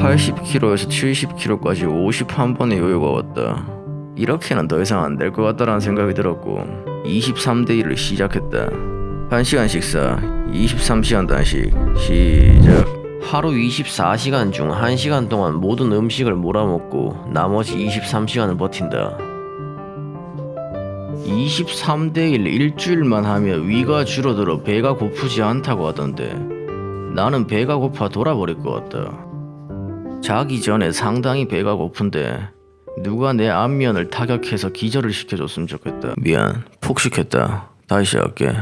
80kg에서 70kg까지 51번의 요요가 왔다. 이렇게는 더 이상 안 될 것 같다라는 생각이 들었고 23대 1을 시작했다. 1시간 식사, 23시간 단식, 시작. 하루 24시간 중 1시간 동안 모든 음식을 몰아먹고 나머지 23시간을 버틴다. 23대 1 일주일만 하면 위가 줄어들어 배가 고프지 않다고 하던데 나는 배가 고파 돌아버릴 것 같다. 자기 전에 상당히 배가 고픈데 누가 내 안면을 타격해서 기절을 시켜줬으면 좋겠다. 미안, 푹 시켰다. 다시 할게.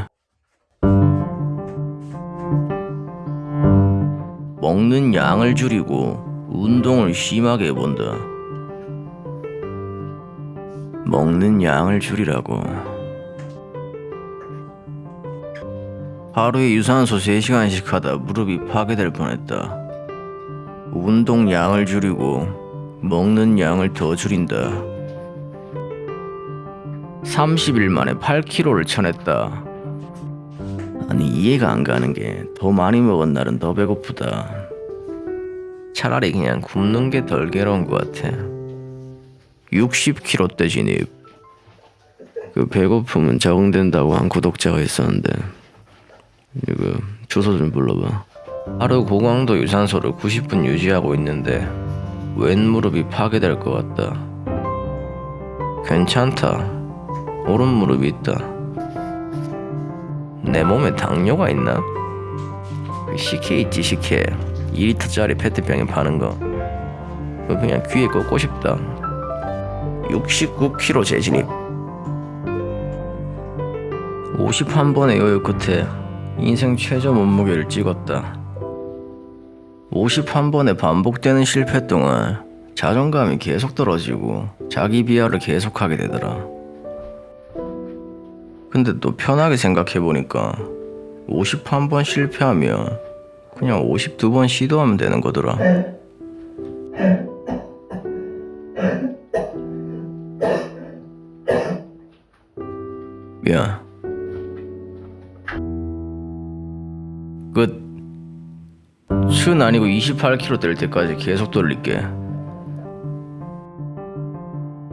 먹는 양을 줄이고 운동을 심하게 해본다. 먹는 양을 줄이라고. 하루에 유산소 3시간씩 하다 무릎이 파괴될 뻔했다. 운동 양을 줄이고 먹는 양을 더 줄인다. 30일 만에 8kg를 쳐냈다. 아니 이해가 안 가는 게 더 많이 먹은 날은 더 배고프다. 차라리 그냥 굶는 게 덜 괴로운 것 같아. 60kg대 진입. 그 배고픔은 적응된다고 한 구독자가 있었는데 이거 주소 좀 불러봐. 하루 고강도 유산소를 90분 유지하고 있는데 왼 무릎이 파괴될 것 같다. 괜찮다. 오른 무릎이 있다. 내 몸에 당뇨가 있나? 그 식혜 있지 식혜 2리터짜리 페트병에 파는 거 그냥 귀에 꽂고 싶다 69kg 재진입 51번의 요요 끝에 인생 최저 몸무게를 찍었다 51번의 반복되는 실패 동안 자존감이 계속 떨어지고 자기 비하를 계속하게 되더라 근데 또 편하게 생각해보니까 51번 실패하면 그냥 52번 시도하면 되는 거더라. 미안. 끝. 순 아니고 28kg 될 때까지 계속 돌릴게.